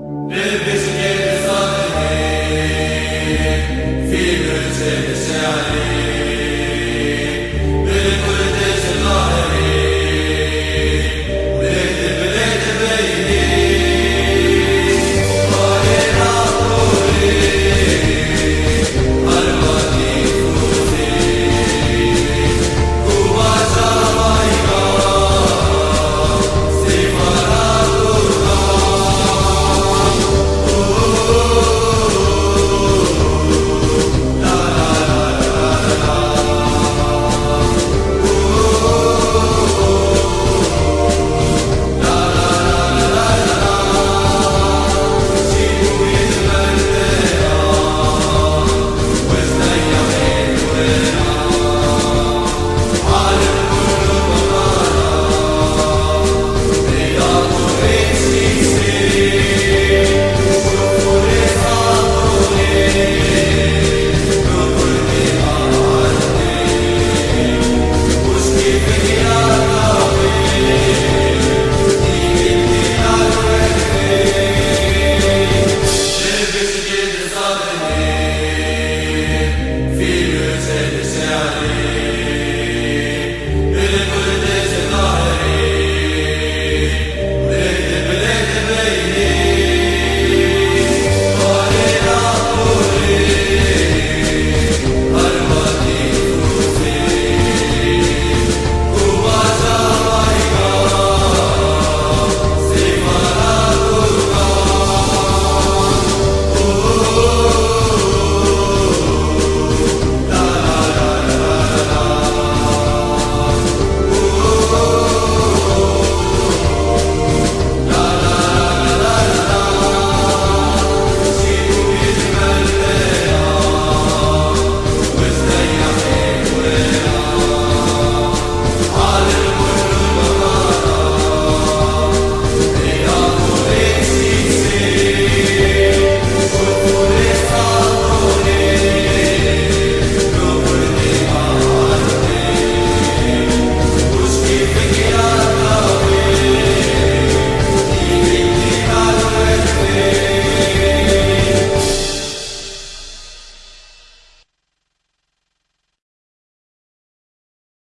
Live is